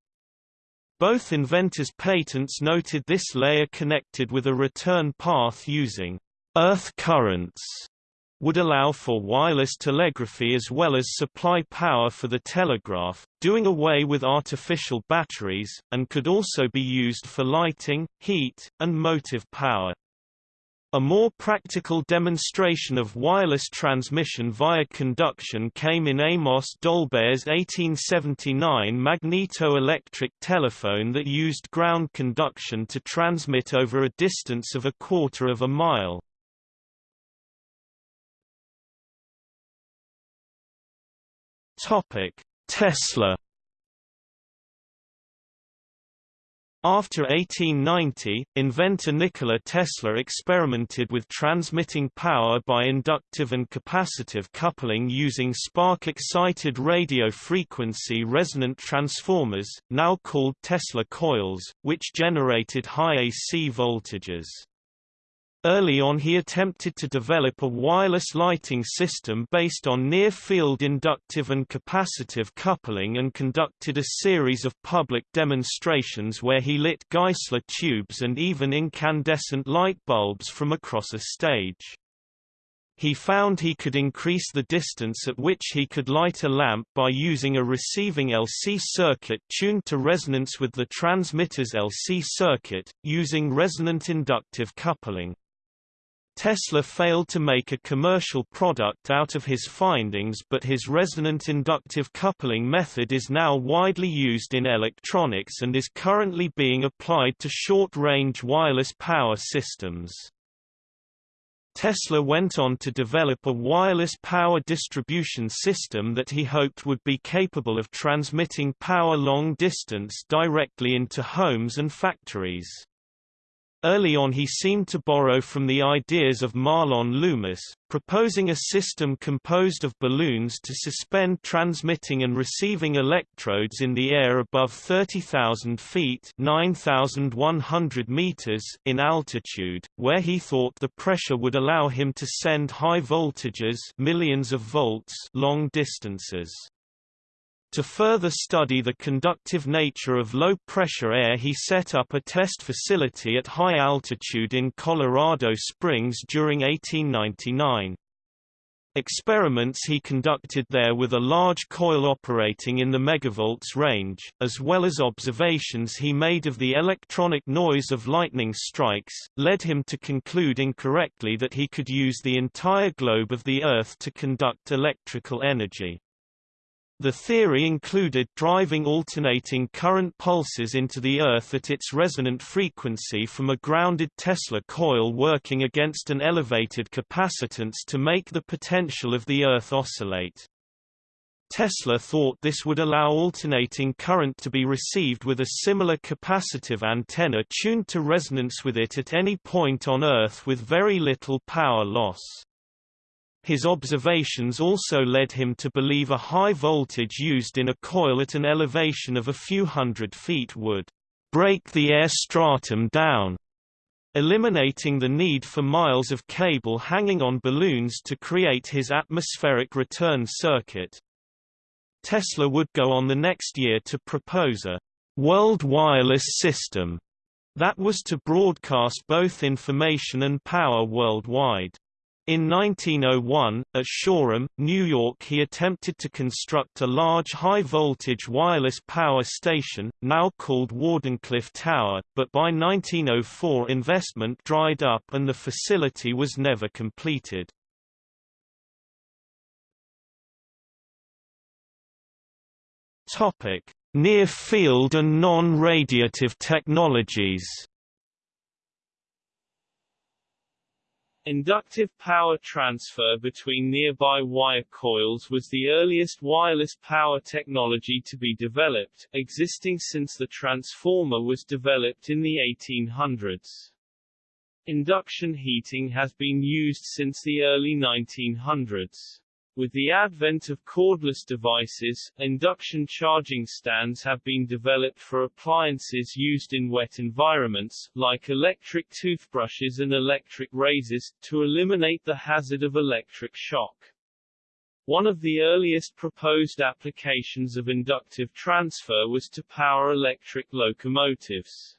Both inventors' patents noted this layer connected with a return path using earth currents would allow for wireless telegraphy as well as supply power for the telegraph, doing away with artificial batteries, and could also be used for lighting, heat, and motive power. A more practical demonstration of wireless transmission via conduction came in Amos Dolbear's 1879 magneto-electric telephone that used ground conduction to transmit over a distance of a quarter of a mile. Tesla After 1890, inventor Nikola Tesla experimented with transmitting power by inductive and capacitive coupling using spark-excited radio frequency resonant transformers, now called Tesla coils, which generated high AC voltages. Early on he attempted to develop a wireless lighting system based on near-field inductive and capacitive coupling and conducted a series of public demonstrations where he lit Geissler tubes and even incandescent light bulbs from across a stage. He found he could increase the distance at which he could light a lamp by using a receiving LC circuit tuned to resonance with the transmitter's LC circuit, using resonant inductive coupling. Tesla failed to make a commercial product out of his findings but his resonant inductive coupling method is now widely used in electronics and is currently being applied to short-range wireless power systems. Tesla went on to develop a wireless power distribution system that he hoped would be capable of transmitting power long distance directly into homes and factories. Early on he seemed to borrow from the ideas of Mahlon Loomis, proposing a system composed of balloons to suspend transmitting and receiving electrodes in the air above 30,000 feet 9,100 meters in altitude, where he thought the pressure would allow him to send high voltages millions of volts long distances. To further study the conductive nature of low-pressure air he set up a test facility at high altitude in Colorado Springs during 1899. Experiments he conducted there with a large coil operating in the megavolts range, as well as observations he made of the electronic noise of lightning strikes, led him to conclude incorrectly that he could use the entire globe of the Earth to conduct electrical energy. The theory included driving alternating current pulses into the Earth at its resonant frequency from a grounded Tesla coil working against an elevated capacitance to make the potential of the Earth oscillate. Tesla thought this would allow alternating current to be received with a similar capacitive antenna tuned to resonance with it at any point on Earth with very little power loss. His observations also led him to believe a high voltage used in a coil at an elevation of a few hundred feet would break the air stratum down, eliminating the need for miles of cable hanging on balloons to create his atmospheric return circuit. Tesla would go on the next year to propose a world wireless system that was to broadcast both information and power worldwide. In 1901, at Shoreham, New York he attempted to construct a large high-voltage wireless power station, now called Wardenclyffe Tower, but by 1904 investment dried up and the facility was never completed. Near-field and non-radiative technologies Inductive power transfer between nearby wire coils was the earliest wireless power technology to be developed, existing since the transformer was developed in the 1800s. Induction heating has been used since the early 1900s. With the advent of cordless devices, induction charging stands have been developed for appliances used in wet environments, like electric toothbrushes and electric razors, to eliminate the hazard of electric shock. One of the earliest proposed applications of inductive transfer was to power electric locomotives.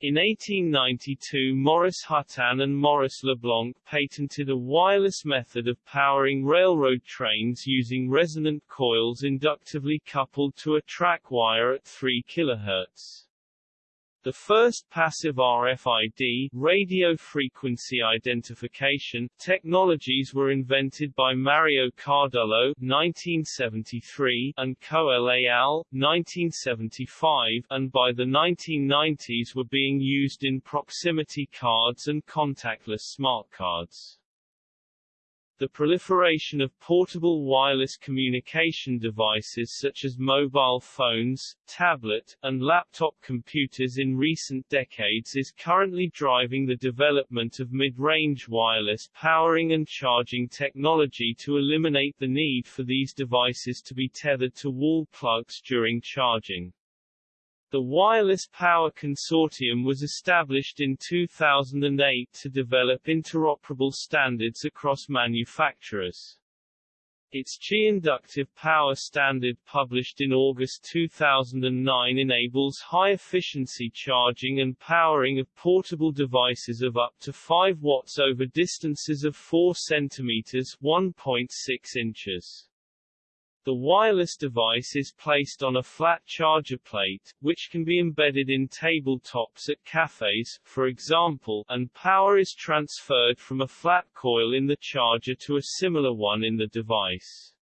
In 1892 Maurice Hutin and Maurice Leblanc patented a wireless method of powering railroad trains using resonant coils inductively coupled to a track wire at 3 kHz. The first passive RFID radio frequency identification technologies were invented by Mario Cardullo 1973 and Coel al. 1975 and by the 1990s were being used in proximity cards and contactless smart cards. The proliferation of portable wireless communication devices such as mobile phones, tablet, and laptop computers in recent decades is currently driving the development of mid-range wireless powering and charging technology to eliminate the need for these devices to be tethered to wall plugs during charging. The Wireless Power Consortium was established in 2008 to develop interoperable standards across manufacturers. Its Qi Inductive Power Standard published in August 2009 enables high-efficiency charging and powering of portable devices of up to 5 watts over distances of 4 cm 1.6 inches. The wireless device is placed on a flat charger plate, which can be embedded in tabletops at cafes, for example, and power is transferred from a flat coil in the charger to a similar one in the device.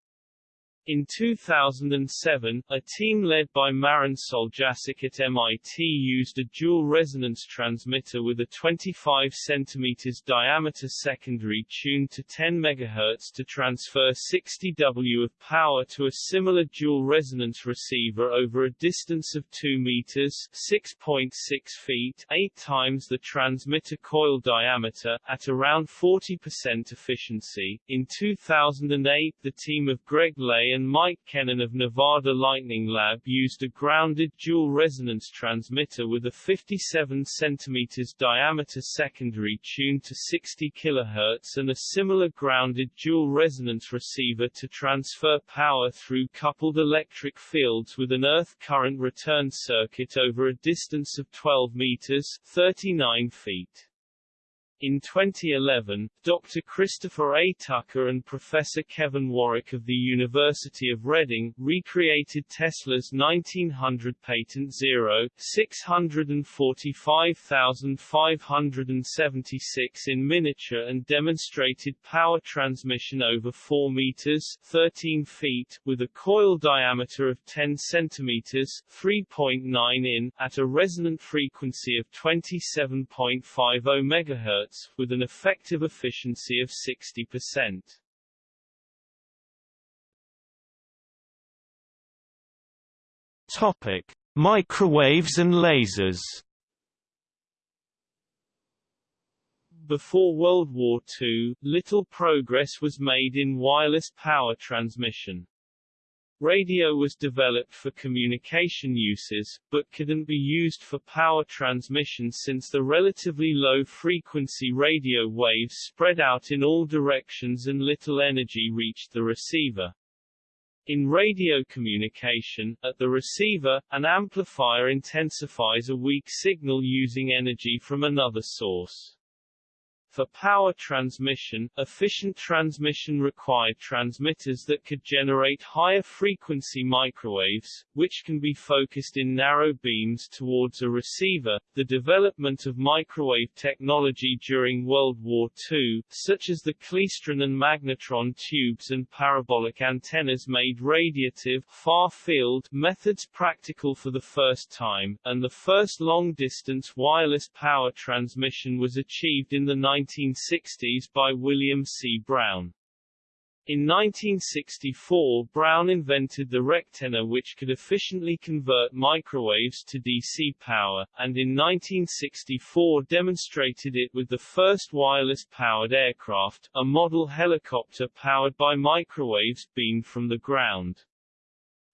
In 2007, a team led by Marin Soljačić at MIT used a dual resonance transmitter with a 25 cm diameter secondary tuned to 10 MHz to transfer 60 W of power to a similar dual resonance receiver over a distance of 2 meters 6.6 feet 8 times the transmitter coil diameter, at around 40% efficiency. In 2008 the team of Greg Leyh and Mike Kennan of Nevada Lightning Lab used a grounded dual resonance transmitter with a 57 cm diameter secondary tuned to 60 kHz and a similar grounded dual resonance receiver to transfer power through coupled electric fields with an earth current return circuit over a distance of 12 meters 39 feet. In 2011, Dr. Christopher A. Tucker and Professor Kevin Warwick of the University of Reading recreated Tesla's 1900 patent 0, 645,576 in miniature and demonstrated power transmission over 4 meters 13 feet, with a coil diameter of 10 centimeters 3.9 in, at a resonant frequency of 27.50 MHz with an effective efficiency of 60%. Topic: Microwaves and lasers. Before World War II, little progress was made in wireless power transmission. Radio was developed for communication uses, but couldn't be used for power transmission since the relatively low-frequency radio waves spread out in all directions and little energy reached the receiver. In radio communication, at the receiver, an amplifier intensifies a weak signal using energy from another source. For power transmission, efficient transmission required transmitters that could generate higher frequency microwaves, which can be focused in narrow beams towards a receiver. The development of microwave technology during World War II, such as the klystron and magnetron tubes and parabolic antennas made radiative far-field methods practical for the first time, and the first long-distance wireless power transmission was achieved in the 19 1960s by William C. Brown. In 1964 Brown invented the rectenna which could efficiently convert microwaves to DC power, and in 1964 demonstrated it with the first wireless-powered aircraft, a model helicopter powered by microwaves beamed from the ground.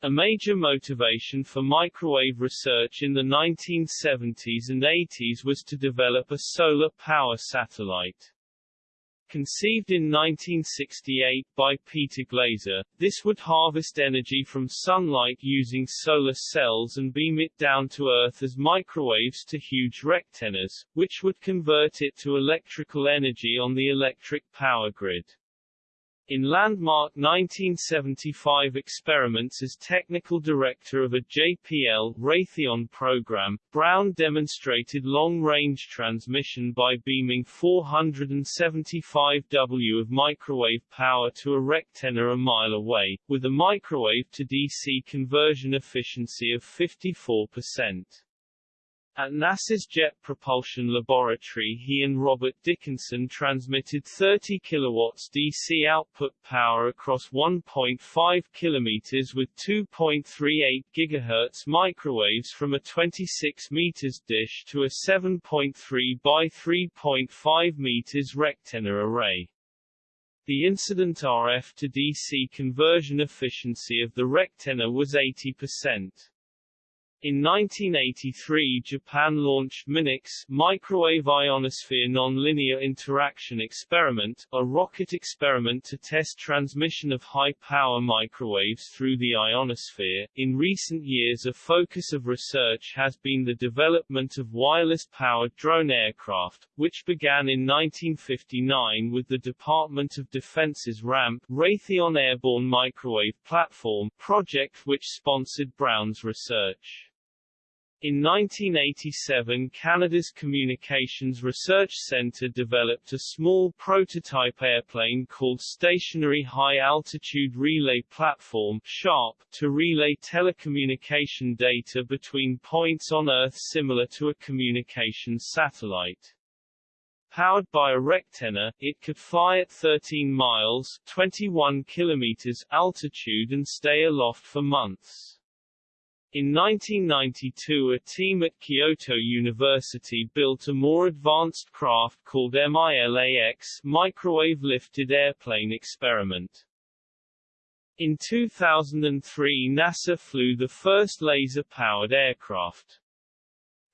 A major motivation for microwave research in the 1970s and 80s was to develop a solar power satellite. Conceived in 1968 by Peter Glaser, this would harvest energy from sunlight using solar cells and beam it down to Earth as microwaves to huge rectennas, which would convert it to electrical energy on the electric power grid. In landmark 1975 experiments as technical director of a JPL Raytheon program, Brown demonstrated long-range transmission by beaming 475 W of microwave power to a rectenna a mile away, with a microwave to DC conversion efficiency of 54%. At NASA's Jet Propulsion Laboratory he and Robert Dickinson transmitted 30 kilowatts DC output power across 1.5 kilometers with 2.38 gigahertz microwaves from a 26 meters dish to a 7.3 by 3.5 meters rectenna array. The incident RF to DC conversion efficiency of the rectenna was 80%. In 1983 Japan launched MINIX Microwave Ionosphere Nonlinear Interaction Experiment, a rocket experiment to test transmission of high-power microwaves through the ionosphere. In recent years a focus of research has been the development of wireless-powered drone aircraft, which began in 1959 with the Department of Defense's RAMP Raytheon Airborne Microwave Platform project which sponsored Brown's research. In 1987 Canada's Communications Research Centre developed a small prototype airplane called Stationary High Altitude Relay Platform SHARP, to relay telecommunication data between points on Earth similar to a communications satellite. Powered by a rectenna, it could fly at 13 miles 21 kilometers altitude and stay aloft for months. In 1992 a team at Kyoto University built a more advanced craft called MILAX Microwave Lifted Airplane Experiment. In 2003 NASA flew the first laser-powered aircraft.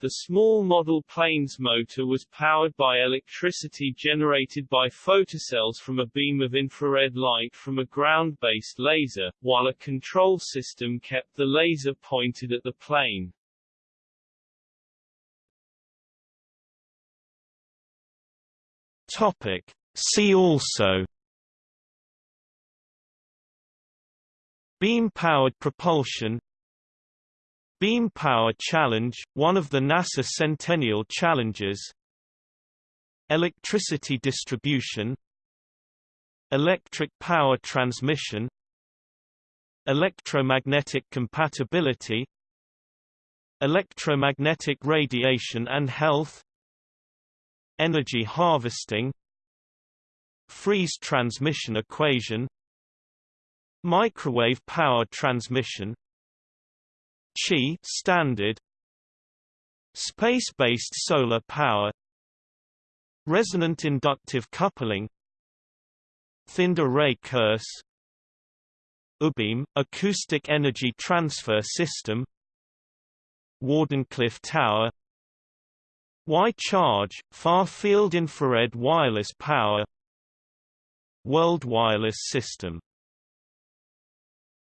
The small model plane's motor was powered by electricity generated by photocells from a beam of infrared light from a ground-based laser, while a control system kept the laser pointed at the plane. Topic. See also Beam-powered propulsion Beam Power Challenge, one of the NASA Centennial Challenges. Electricity distribution. Electric power transmission. Electromagnetic compatibility. Electromagnetic radiation and health. Energy harvesting. Friis transmission equation. Microwave power transmission Qi standard. Space-based solar power. Resonant inductive coupling. Thinned array curse. UBEAM, acoustic energy transfer system. Wardenclyffe Tower. Wi-Charge, far-field infrared wireless power. World Wireless System